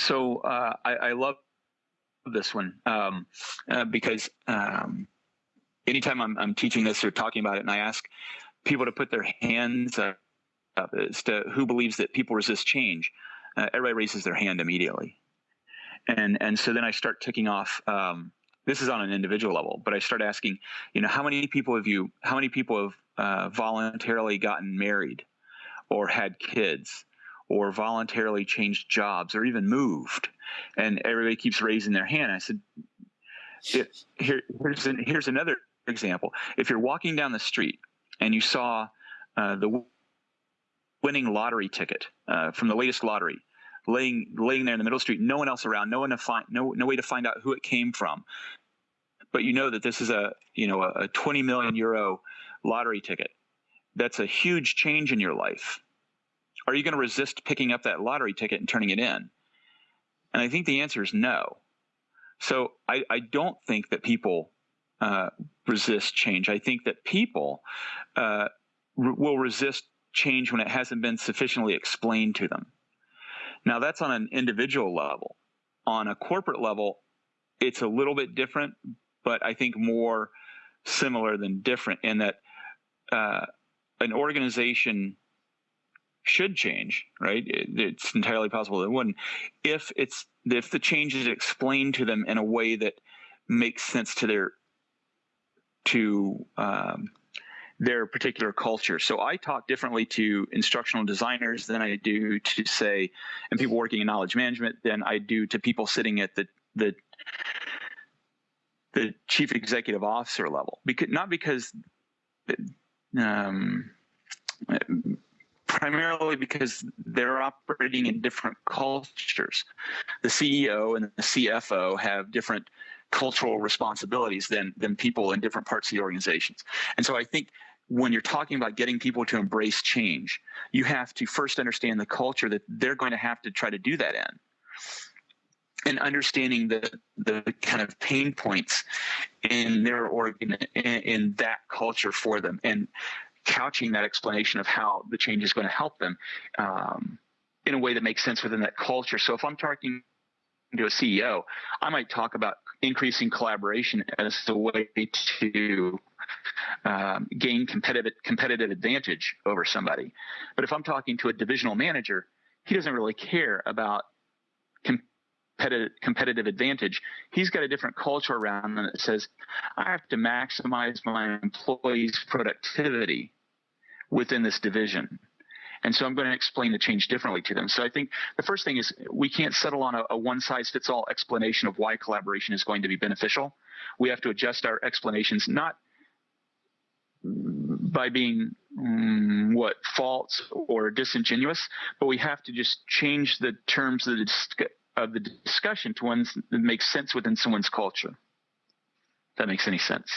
so uh, I, I, love this one um, uh, because um, anytime I'm, I'm, teaching this or talking about it, and I ask people to put their hands up as to who believes that people resist change, uh, everybody raises their hand immediately, and and so then I start ticking off. Um, this is on an individual level, but I start asking, you know, how many people have you, how many people have uh, voluntarily gotten married, or had kids? Or voluntarily changed jobs or even moved. And everybody keeps raising their hand. I said, here, here's, an, here's another example. If you're walking down the street and you saw uh, the winning lottery ticket uh, from the latest lottery, laying laying there in the middle of the street, no one else around, no one to find, no no way to find out who it came from, but you know that this is a you know a, a 20 million euro lottery ticket. That's a huge change in your life are you going to resist picking up that lottery ticket and turning it in? And I think the answer is no. So I, I don't think that people uh, resist change. I think that people uh, will resist change when it hasn't been sufficiently explained to them. Now, that's on an individual level. On a corporate level, it's a little bit different, but I think more similar than different in that uh, an organization should change, right? it's entirely possible it wouldn't. If it's if the change is explained to them in a way that makes sense to their to um, their particular culture. So I talk differently to instructional designers than I do to say, and people working in knowledge management than I do to people sitting at the the the chief executive officer level. Because not because um, primarily because they're operating in different cultures. The CEO and the CFO have different cultural responsibilities than than people in different parts of the organizations. And so I think when you're talking about getting people to embrace change, you have to first understand the culture that they're going to have to try to do that in. And understanding the the kind of pain points in their organ in, in that culture for them, and couching that explanation of how the change is going to help them um, in a way that makes sense within that culture. So if I'm talking to a CEO, I might talk about increasing collaboration as a way to um, gain competitive competitive advantage over somebody. But if I'm talking to a divisional manager, he doesn't really care about competitive competitive advantage. He's got a different culture around him that says, I have to maximize my employees' productivity within this division. And so I'm going to explain the change differently to them. So I think the first thing is we can't settle on a, a one size fits all explanation of why collaboration is going to be beneficial. We have to adjust our explanations, not by being um, what false or disingenuous, but we have to just change the terms of the, of the discussion to ones that make sense within someone's culture. If that makes any sense.